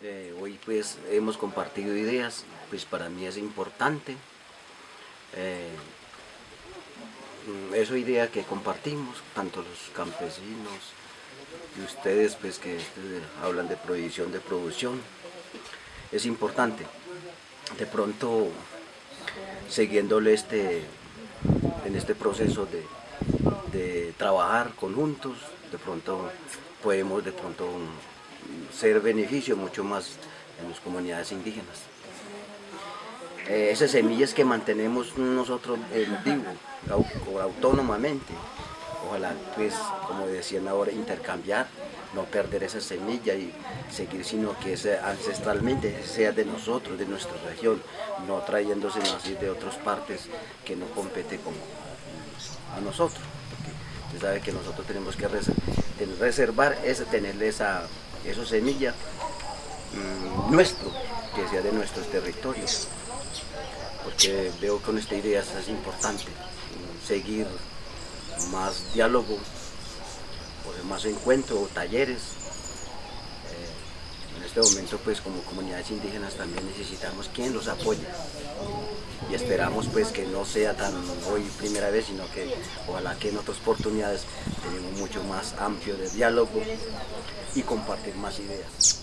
Eh, hoy pues hemos compartido ideas, pues para mí es importante. Eh, esa idea que compartimos, tanto los campesinos y ustedes pues que este, hablan de prohibición de producción, es importante. De pronto, siguiéndole este, en este proceso de, de trabajar conjuntos, de pronto podemos de pronto ser beneficio mucho más en las comunidades indígenas. Eh, esas semillas que mantenemos nosotros en vivo, autónomamente, ojalá pues como decían ahora intercambiar, no perder esa semilla y seguir sino que ancestralmente sea de nosotros, de nuestra región, no trayéndose así de otras partes que no compete como a nosotros. Usted sabe que nosotros tenemos que reservar, ese, tenerle esa, esa semilla mm, nuestro, que sea de nuestros territorios. Porque veo que con esta idea es importante mm, seguir más diálogo, más encuentros, talleres. Eh, en este momento pues como comunidades indígenas también necesitamos quien los apoye y esperamos pues que no sea tan hoy primera vez, sino que ojalá que en otras oportunidades tenemos mucho más amplio de diálogo y compartir más ideas.